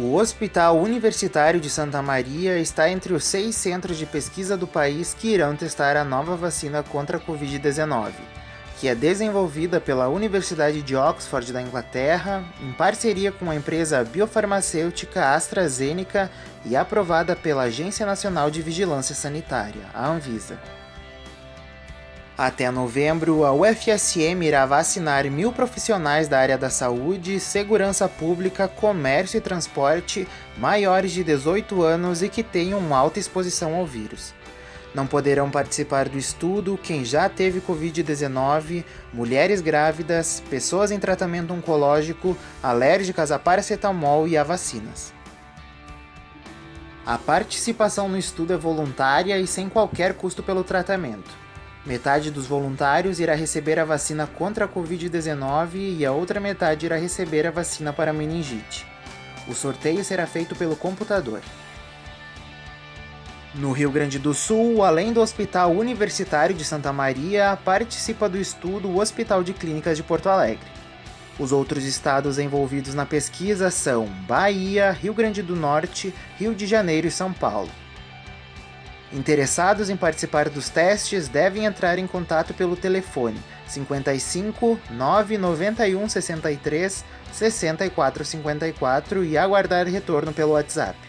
O Hospital Universitário de Santa Maria está entre os seis centros de pesquisa do país que irão testar a nova vacina contra a Covid-19, que é desenvolvida pela Universidade de Oxford da Inglaterra, em parceria com a empresa biofarmacêutica AstraZeneca e aprovada pela Agência Nacional de Vigilância Sanitária, a Anvisa. Até novembro, a UFSM irá vacinar mil profissionais da área da saúde, segurança pública, comércio e transporte maiores de 18 anos e que tenham alta exposição ao vírus. Não poderão participar do estudo quem já teve Covid-19, mulheres grávidas, pessoas em tratamento oncológico, alérgicas a paracetamol e a vacinas. A participação no estudo é voluntária e sem qualquer custo pelo tratamento. Metade dos voluntários irá receber a vacina contra a Covid-19 e a outra metade irá receber a vacina para meningite. O sorteio será feito pelo computador. No Rio Grande do Sul, além do Hospital Universitário de Santa Maria, participa do estudo o Hospital de Clínicas de Porto Alegre. Os outros estados envolvidos na pesquisa são Bahia, Rio Grande do Norte, Rio de Janeiro e São Paulo. Interessados em participar dos testes devem entrar em contato pelo telefone 55 991 63 64 54 e aguardar retorno pelo WhatsApp.